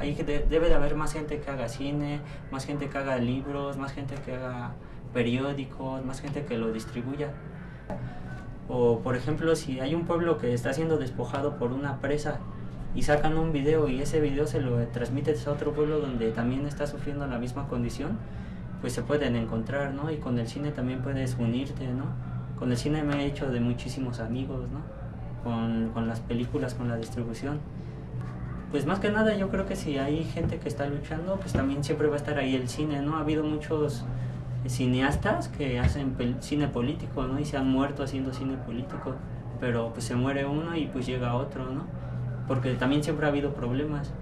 de- debe de haber más gente que haga cine, más gente que haga libros, más gente que haga periódicos, más gente que lo distribuya. O por ejemplo, si hay un pueblo que está siendo despojado por una presa y sacan un video y ese video se lo transmites a otro pueblo donde también está sufriendo la misma condición, pues se pueden encontrar, ¿no? Y con el cine también puedes unirte, ¿no? Con el cine me he hecho de muchísimos amigos, ¿no? Con, con las películas, con la distribución. Pues más que nada yo creo que si hay gente que está luchando, pues también siempre va a estar ahí el cine, ¿no? Ha habido muchos cineastas que hacen cine político, ¿no? Y se han muerto haciendo cine político, pero pues se muere uno y pues llega otro, ¿no? Porque también siempre ha habido problemas.